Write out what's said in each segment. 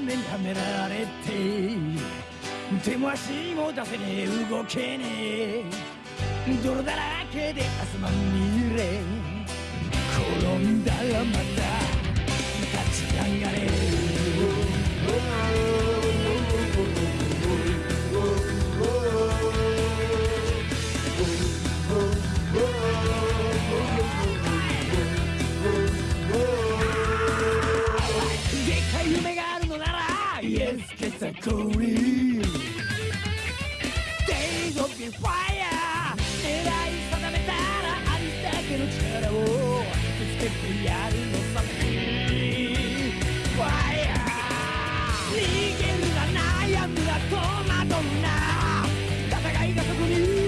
がんじがらめにはめられて手も足も出せねえ。動けねえ。泥だらけで汗まみれ。転んだらまた立ち上がれ。Yes, get a cool Days of the fire 狙い定めたらありだけの力をぶつけてやるのさ。Fire 逃げるな悩むな戸惑うな。戦いがそこに。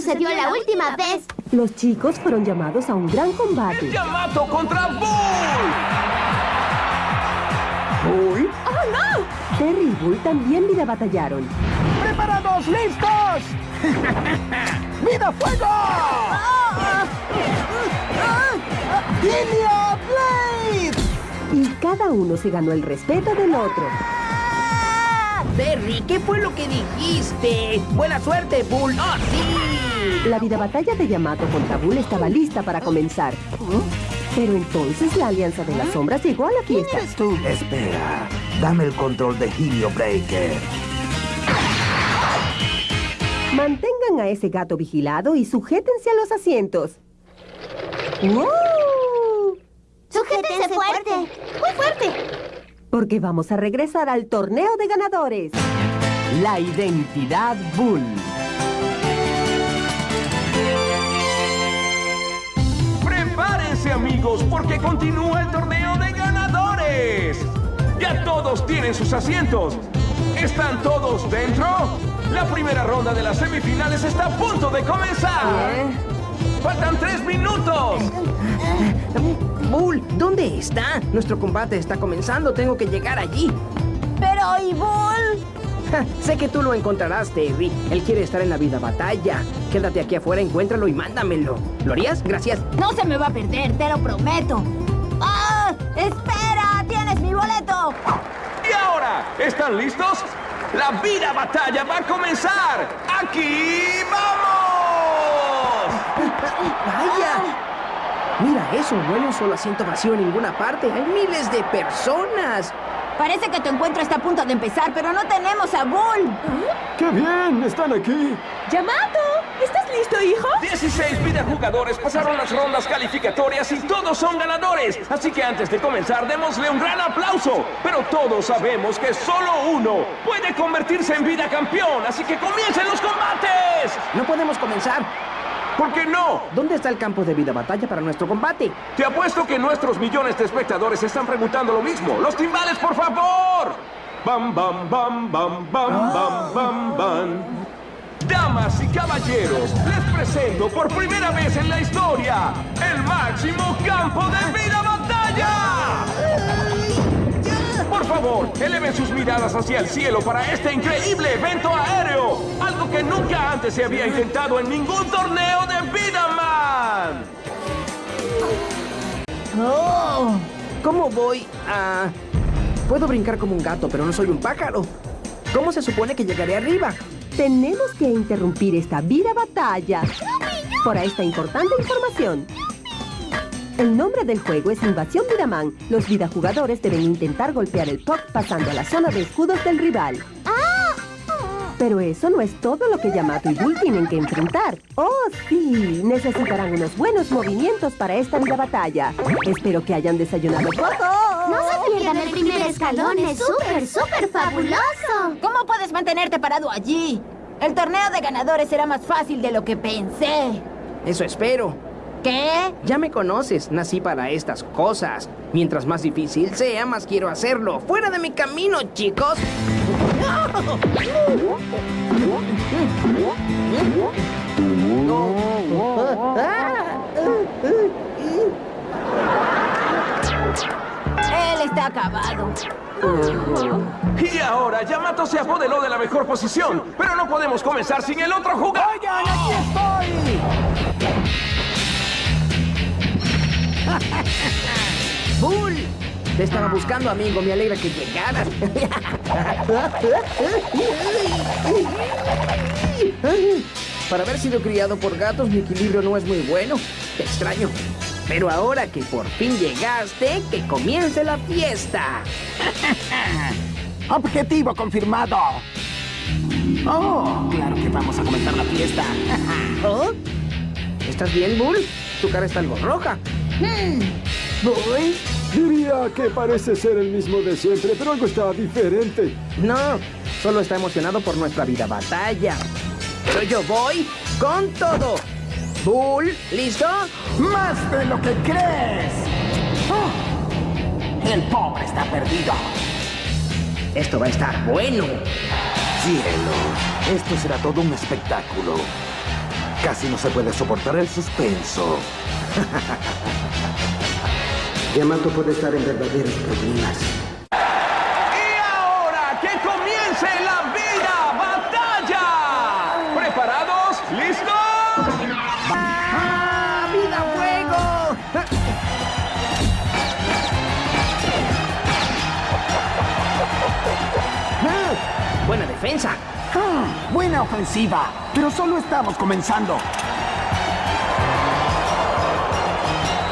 Sucedió la última vez. Los chicos fueron llamados a un gran combate. Yamato contra Bull. ¿Bull? ¡Oh, no! Terry y Bull también vida batallaron. ¡Preparados, listos! ¡Vida fuego! ¡Línea Blade! Y cada uno se ganó el respeto del otro. Terry, ¿qué fue lo que dijiste? Buena suerte, Bull. ¡Oh, sí! La vida batalla de Yamato contra Bull estaba lista para comenzar. Pero entonces la Alianza de las Sombras llegó a la fiesta. tú? Espera, dame el control de Helio Breaker. Mantengan a ese gato vigilado y sujétense a los asientos. ¡Wow! Sujétense fuerte. Muy fuerte. Porque vamos a regresar al torneo de ganadores. La identidad Bull. Amigos porque continúa el torneo de ganadores. Ya todos tienen sus asientos. ¿Están todos dentro? La primera ronda de las semifinales está a punto de comenzar. Faltan tres minutos. Bull, ¿dónde está? Nuestro combate está comenzando. Tengo que llegar allí. Pero, ¿y Bull? Ja, sé que tú lo encontrarás, Terry. Él quiere estar en la vida batalla. Quédate aquí afuera, encuéntralo y mándamelo. ¿Lo harías? Gracias. No se me va a perder, te lo prometo. ¡Ah! ¡Espera! ¡Tienes mi boleto! Y ahora, ¿están listos? La vida batalla va a comenzar. ¡Aquí vamos! ¡Vaya! Mira eso, no hay un solo asiento vacío en ninguna parte. Hay miles de personas. Parece que tu encuentro está a punto de empezar, pero no tenemos a Bull. ¡Qué bien! ¡Están aquí! ¡Yamato! ¿Estás listo, hijo? 16 videojugadores pasaron las rondas calificatorias y todos son ganadores. Así que antes de comenzar, démosle un gran aplauso. Pero todos sabemos que solo uno puede convertirse en vida campeón. Así que comiencen los combates. No podemos comenzar. ¿Por qué no? ¿Dónde está el campo de vida batalla para nuestro combate? Te apuesto que nuestros millones de espectadores están preguntando lo mismo. ¡Los timbales, por favor! Bam, bam, bam, bam, bam, bam, bam, bam. Damas y caballeros, les presento por primera vez en la historia el máximo campo de vida batalla. Por favor, eleven sus miradas hacia el cielo para este increíble evento aéreo. Algo que nunca antes se había intentado en ningún torneo de Vida Man. ¡Oh! ¿Cómo voy a...? Puedo brincar como un gato, pero no soy un pájaro. ¿Cómo se supone que llegaré arriba? Tenemos que interrumpir esta vida batalla por esta importante información. El nombre del juego es Invasión Vidaman. Los vidajugadores deben intentar golpear el puck pasando a la zona de escudos del rival. Pero eso no es todo lo que Yamato y Bull tienen que enfrentar. ¡Oh, sí! Necesitarán unos buenos movimientos para esta vida batalla. Espero que hayan desayunado poco. No se pierdan el primer escalón, es súper, súper fabuloso. ¿Cómo puedes mantenerte parado allí? El torneo de ganadores será más fácil de lo que pensé. Eso espero. ¿Qué? Ya me conoces, nací para estas cosas. Mientras más difícil sea, más quiero hacerlo. ¡Fuera de mi camino, chicos! no. Él está acabado. Y ahora Yamato se apoderó de la mejor posición, pero no podemos comenzar sin el otro jugador. ¡Oigan, aquí estoy! ¡Bull! Te estaba buscando, amigo. Me alegra que llegaras. Para haber sido criado por gatos, mi equilibrio no es muy bueno. Te extraño. Pero ahora que por fin llegaste, que comience la fiesta. Objetivo confirmado. Oh, claro que vamos a comenzar la fiesta. ¿Oh? ¿Estás bien, Bull? Tu cara está algo roja. ¿Voy? Diría que parece ser el mismo de siempre, pero algo está diferente. No, solo está emocionado por nuestra vida batalla. Pero yo voy con todo. Bull, ¿listo? ¡Más de lo que crees! Oh, el pobre está perdido. Esto va a estar bueno. Cielo, esto será todo un espectáculo. Casi no se puede soportar el suspenso. Yamato puede estar en verdaderos problemas. Y ahora que comience la vida batalla. ¿Preparados? ¿Listos? ¡Ah! ¡Vida fuego! Ah, Buena defensa. Ah, buena ofensiva, pero solo estamos comenzando.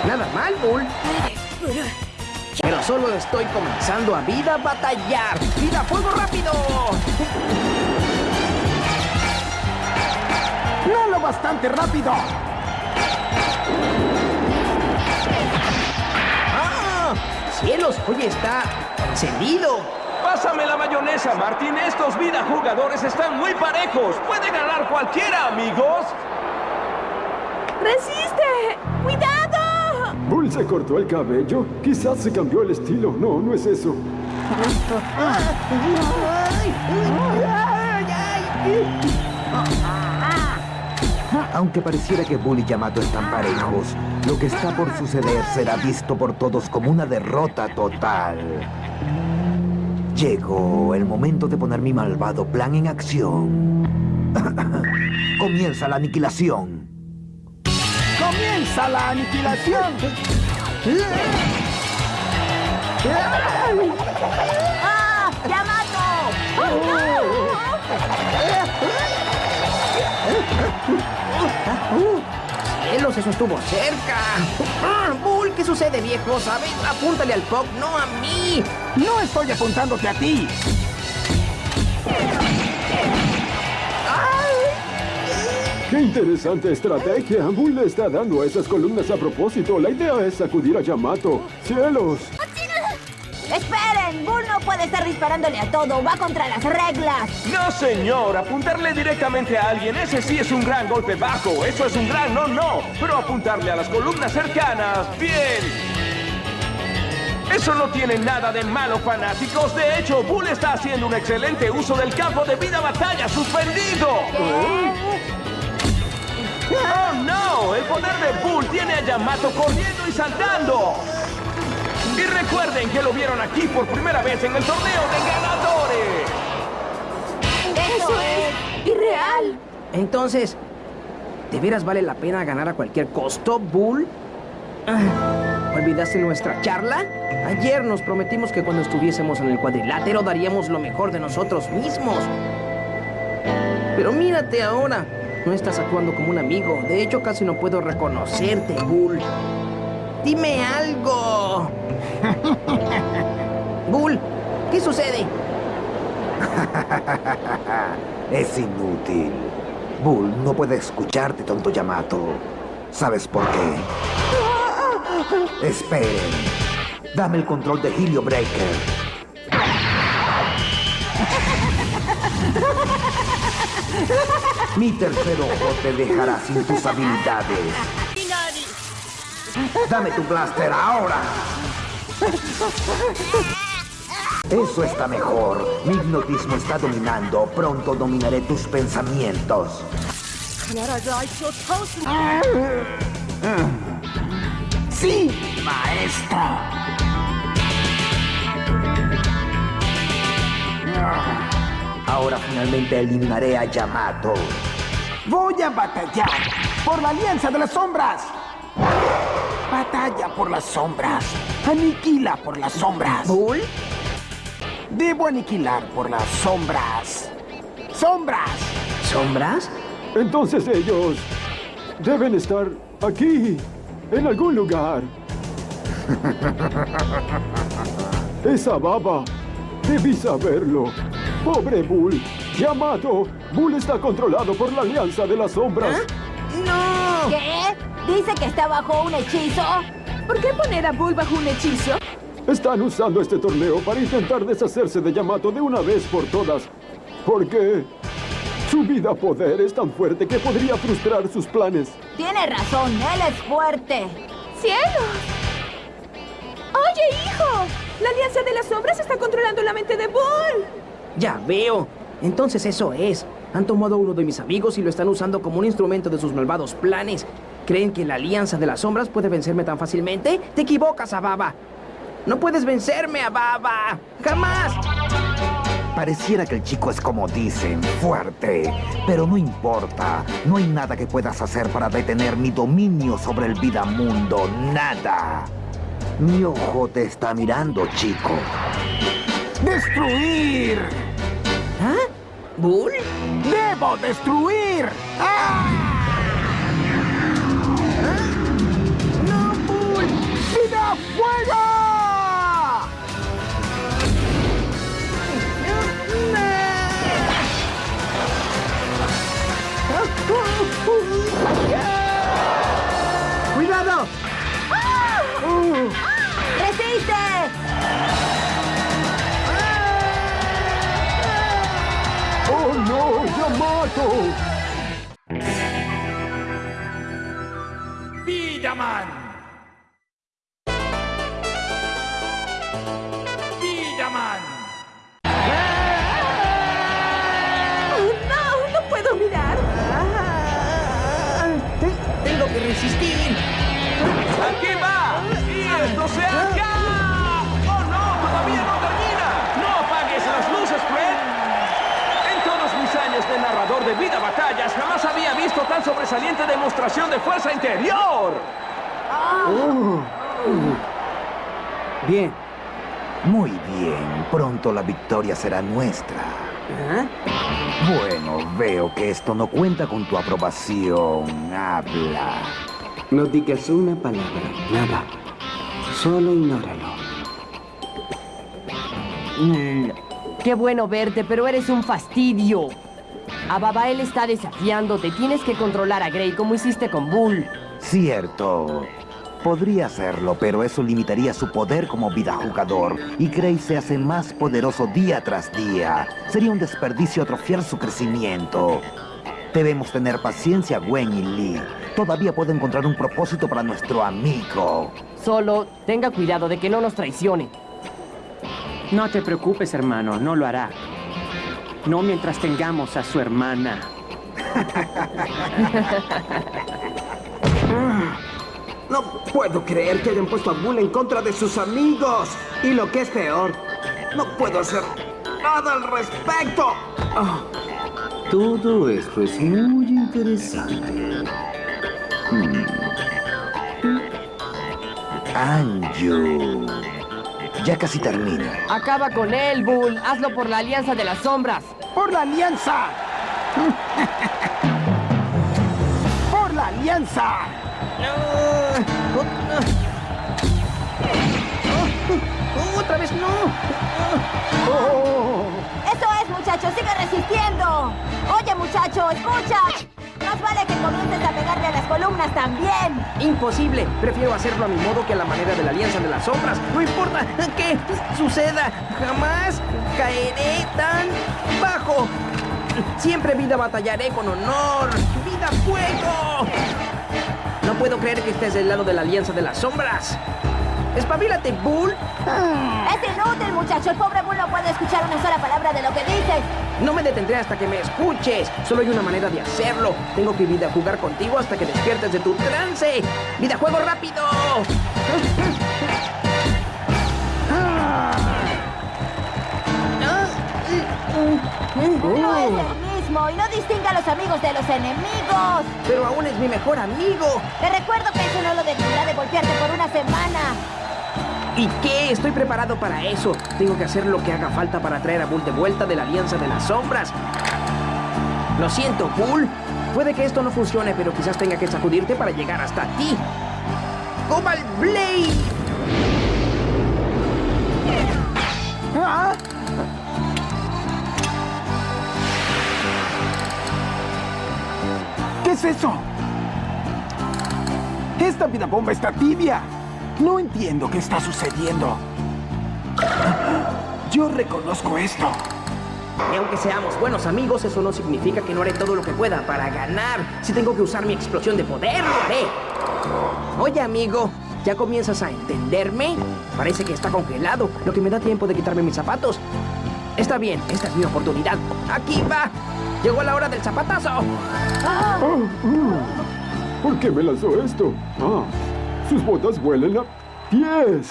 Nada mal, Bull. Pero solo estoy comenzando a vida batallar. ¡Vida fuego rápido! No lo bastante rápido. ¡Ah! ¡Cielos! Oye, está encendido. Pásame la mayonesa, Martín. Estos vida jugadores están muy parejos. Puede ganar cualquiera, amigos. ¡Resiste! ¡Cuidado! Bull se cortó el cabello. Quizás se cambió el estilo. No, no es eso. Aunque pareciera que Bull y Yamato están parejos, lo que está por suceder será visto por todos como una derrota total. Llegó el momento de poner mi malvado plan en acción. Comienza la aniquilación. ¡Comienza la aniquilación! ¡Ah! ¡Yamato! ¡Oh, ¡Cielos! ¡Eso estuvo cerca! ¡Ah! ¡Bull! ¿Qué sucede, viejo? ¿Sabes? Apúntale al pop, no a mí. No estoy apuntándote a ti. ¡Qué interesante estrategia! Bull le está dando a esas columnas a propósito. La idea es sacudir a Yamato. ¡Cielos! ¡Esperen! Bull no puede estar disparándole a todo. Va contra las reglas. No, señor. Apuntarle directamente a alguien, ese sí es un gran golpe bajo. Eso es un gran no, no. Pero apuntarle a las columnas cercanas, bien. Eso no tiene nada de malo, fanáticos. De hecho, Bull está haciendo un excelente uso del campo de vida batalla suspendido. ¡Oh, no! El poder de Bull tiene a Yamato corriendo y saltando. Y recuerden que lo vieron aquí por primera vez en el torneo de ganadores. ¡Eso es irreal! Entonces, ¿de veras vale la pena ganar a cualquier costo, Bull? Ah, ¿Olvidaste nuestra charla? Ayer nos prometimos que cuando estuviésemos en el cuadrilátero daríamos lo mejor de nosotros mismos. Pero mírate ahora. No estás actuando como un amigo. De hecho, casi no puedo reconocerte, Bull. Dime algo. Bull, ¿qué sucede? Es inútil. Bull no puede escucharte, tonto Yamato. ¿Sabes por qué? Esperen. Dame el control de Helio Breaker. Mi tercer ojo te dejará sin tus habilidades. Dame tu blaster ahora. Eso está mejor. Mi hipnotismo está dominando. Pronto dominaré tus pensamientos. ¡Sí, maestro! Ahora finalmente eliminaré a Yamato. Voy a batallar por la Alianza de las Sombras. Batalla por las sombras. Aniquila por las sombras. ¿Bull? Debo aniquilar por las sombras. ¡Sombras! ¿Sombras? Entonces ellos deben estar aquí, en algún lugar. Esa baba, debí saberlo. Pobre Bull. Yamato, Bull está controlado por la Alianza de las Sombras. ¡No! ¿Qué? ¿Dice que está bajo un hechizo? ¿Por qué poner a Bull bajo un hechizo? Están usando este torneo para intentar deshacerse de Yamato de una vez por todas. Porque su vida poder es tan fuerte que podría frustrar sus planes. Tiene razón, él es fuerte. ¡Cielos! ¡Oye, hijo! La Alianza de las Sombras está controlando la mente de Bull. Ya veo. Entonces eso es. Han tomado a uno de mis amigos y lo están usando como un instrumento de sus malvados planes. ¿Creen que la Alianza de las Sombras puede vencerme tan fácilmente? Te equivocas, Ababa. No puedes vencerme, Ababa. ¡Jamás! Pareciera que el chico es como dicen, fuerte. Pero no importa. No hay nada que puedas hacer para detener mi dominio sobre el vida mundo. Nada. Mi ojo te está mirando, chico. ¡Destruir! ¿Ah? ¿Bull? ¡Debo destruir! ¡Ah! ¡No, Bull! ¡Vida fuego! ¡Cuidado! ¡Resiste! ¡Oh Yamato! Vidaman. Sobresaliente demostración de fuerza interior. Bien. Muy bien. Pronto la victoria será nuestra. ¿Ah? Bueno, veo que esto no cuenta con tu aprobación. Habla. No digas una palabra, nada. Solo ignóralo. Mm, Qué bueno verte, pero eres un fastidio. A Babael está desafiándote. Tienes que controlar a Grey como hiciste con Bull. Cierto. Podría hacerlo, pero eso limitaría su poder como vida jugador y Gray se hace más poderoso día tras día. Sería un desperdicio atrofiar su crecimiento. Debemos tener paciencia, Gwen y Lee. Todavía puedo encontrar un propósito para nuestro amigo. Solo tenga cuidado de que no nos traicione. No te preocupes, hermano, no lo hará. No mientras tengamos a su hermana. No puedo creer que hayan puesto a Bull en contra de sus amigos. Y lo que es peor, no puedo hacer nada al respecto. Ah, Todo esto es muy interesante. Anju. Ya casi termina. Acaba con él, Bull. Hazlo por la Alianza de las Sombras. ¡Por la alianza! ¡Por la alianza! Ah. ¡Otra vez no! Eso es, muchacho, sigue resistiendo. Oye, muchacho, escucha. Más vale que comiences a pegarle a las columnas también. ¡Imposible! Prefiero hacerlo a mi modo que a la manera de la Alianza de las Sombras. No importa qué suceda, jamás caeré tan bajo. Siempre vida batallaré con honor. ¡Vida fuego! No puedo creer que estés del lado de la Alianza de las Sombras. ¡Espabilate, Bull! Es inútil, muchacho. El pobre Bull no puede escuchar una sola palabra de lo que dices. No me detendré hasta que me escuches. Solo hay una manera de hacerlo. Tengo que jugar contigo hasta que despiertes de tu trance. ¡Videojuego rápido! No es el mismo y no distingue a los amigos de los enemigos. Pero aún es mi mejor amigo. Te recuerdo que eso no lo detendrá de golpearte por una semana. ¿Y qué? Estoy preparado para eso. Tengo que hacer lo que haga falta para traer a Bull de vuelta de la Alianza de las Sombras. Lo siento, Bull. Puede que esto no funcione, pero quizás tenga que sacudirte para llegar hasta ti. ¡Cobalt Blade! ¿Ah? ¿Qué es eso? Esta vida bomba está tibia. No entiendo qué está sucediendo. Yo reconozco esto. Y aunque seamos buenos amigos, eso no significa que no haré todo lo que pueda para ganar. Si tengo que usar mi explosión de poder, lo haré. Oye, amigo, ¿ya comienzas a entenderme? Parece que está congelado, lo que me da tiempo de quitarme mis zapatos. Está bien, esta es mi oportunidad. ¡Aquí va! Llegó la hora del zapatazo. Ah, mm. ¿Por qué me lanzó esto? Ah, sus botas huelen a pies.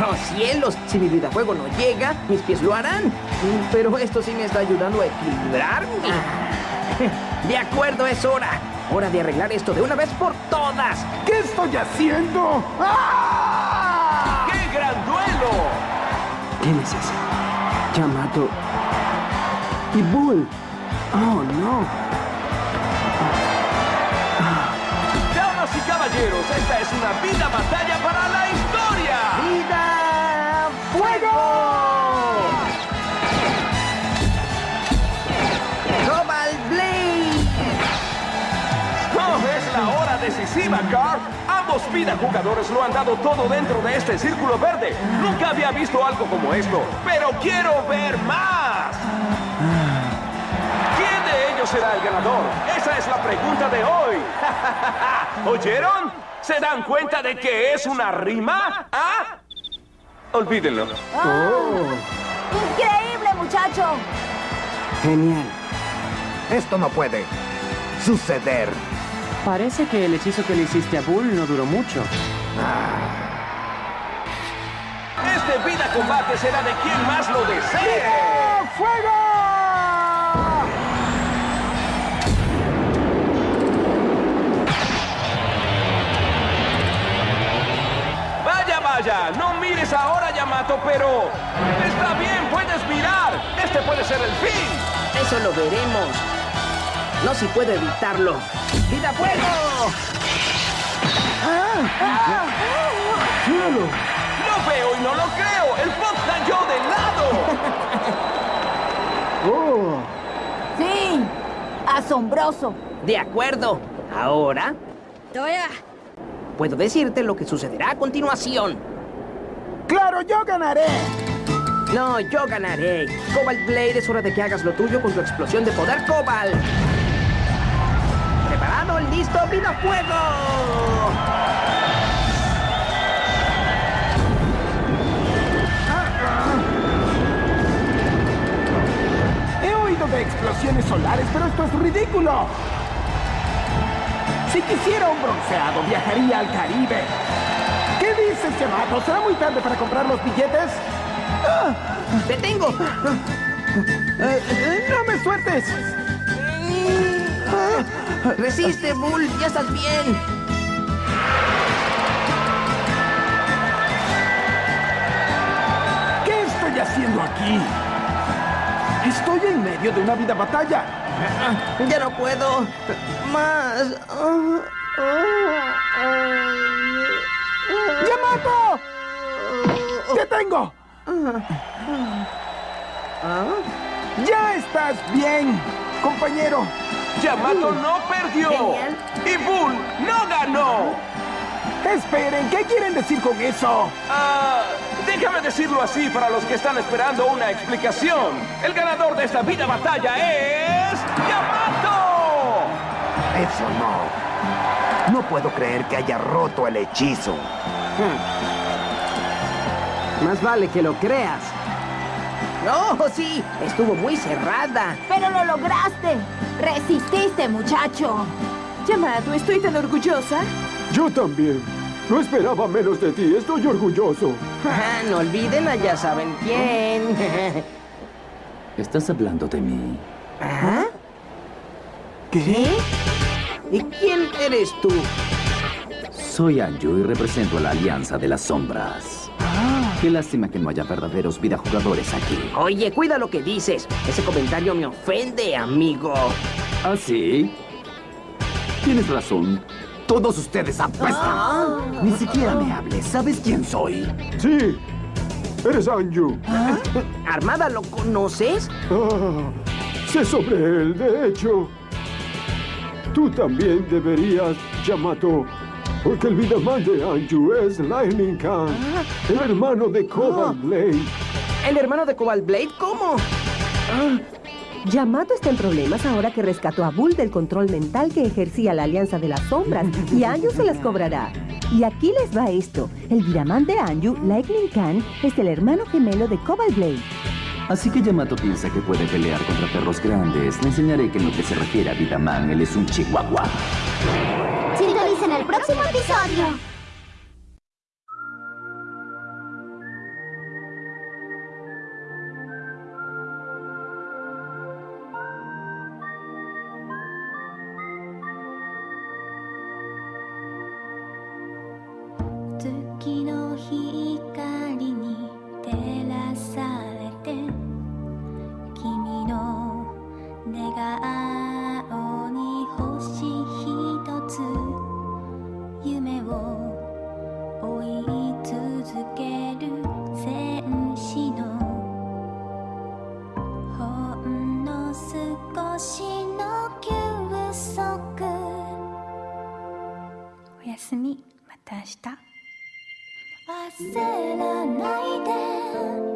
¡Oh, cielos! Si mi videojuego no llega, mis pies lo harán. Pero esto sí me está ayudando a equilibrarme. De acuerdo, es hora. Hora de arreglar esto de una vez por todas. ¿Qué estoy haciendo? ¡Ah! ¡Qué gran duelo! ¿Quién es ese? Yamato. Y Bull. Oh, no. Caballeros, esta es una vida batalla para la historia. ¡Vida! ¡Fuego! ¡Cobalt Blade! ¡Oh, es la hora decisiva, Carl! Ambos vida jugadores lo han dado todo dentro de este círculo verde. Nunca había visto algo como esto, pero quiero ver más. Será el ganador? Esa es la pregunta de hoy. ¿Oyeron? ¿Se dan cuenta de que es una rima? ¿Ah? Olvídenlo. ¡Increíble, muchacho! Genial. Esto no puede suceder. Parece que el hechizo que le hiciste a Bull no duró mucho. Este vida combate será de quien más lo desee. ¡Fuego! No mires ahora, Yamato, pero... Está bien, puedes mirar. Este puede ser el fin. Eso lo veremos. No si puedo evitarlo. ¡Vida fuego! ¡Cielo! Lo veo y no lo creo. El pop cayó de lado. ¡Oh! Sí, asombroso. De acuerdo. Ahora puedo decirte lo que sucederá a continuación. ¡Claro, yo ganaré! No, yo ganaré. Cobalt Blade, es hora de que hagas lo tuyo con tu explosión de poder Cobalt. ¿Preparado? ¿Listo? ¡Vida fuego! He oído de explosiones solares, pero esto es ridículo. Si quisiera un bronceado, viajaría al Caribe. ¿Qué dices, Yamato? ¿Será muy tarde para comprar los billetes? ¡Ah! ¡Te tengo! Eh, eh, ¡No me sueltes! Resiste, Bull. Ya estás bien. ¿Qué estoy haciendo aquí? Estoy en medio de una vida batalla. Ya no puedo. Más. ¡Yamato! ¡Te tengo! ¡Ya estás bien, compañero! Yamato no perdió. Genial. Y Bull no ganó. Esperen, ¿qué quieren decir con eso? Ah, déjame decirlo así para los que están esperando una explicación. El ganador de esta vida batalla es... ¡Yamato! Eso no. No puedo creer que haya roto el hechizo. Más vale que lo creas. No, sí, estuvo muy cerrada. Pero lo lograste. Resististe, muchacho. Yamato, estoy tan orgullosa. Yo también. No esperaba menos de ti. Estoy orgulloso. Ah, no olviden a ya saben quién. ¿Estás hablando de mí? ¿Ah? ¿Qué? ¿Y quién eres tú? Soy Anju y represento a la Alianza de las Sombras. Qué lástima que no haya verdaderos vidajugadores aquí. Oye, cuida lo que dices. Ese comentario me ofende, amigo. ¿Ah, sí? Tienes razón. Todos ustedes apestan. Ni siquiera me hables. ¿Sabes quién soy? Sí. Eres Anju. ¿Armada lo conoces? Ah, sé sobre él. De hecho, tú también deberías, Yamato. Porque el Vidaman de Anju es Lightning Khan, el hermano de Cobalt Blade. ¿El hermano de Cobalt Blade? ¿Cómo? Yamato está en problemas ahora que rescató a Bull del control mental que ejercía la Alianza de las Sombras y Anju se las cobrará. Y aquí les va esto. El Vidaman de Anju, Lightning Khan, es el hermano gemelo de Cobalt Blade. Así que Yamato piensa que puede pelear contra perros grandes. Le enseñaré que en lo que se refiere a Vidaman, él es un chihuahua. Sintonicen el próximo episodio.「寝顔に星ひとつ」「夢を追い続ける戦士の」「ほんの少しの休息」「おやすみ。また明日」焦らないで。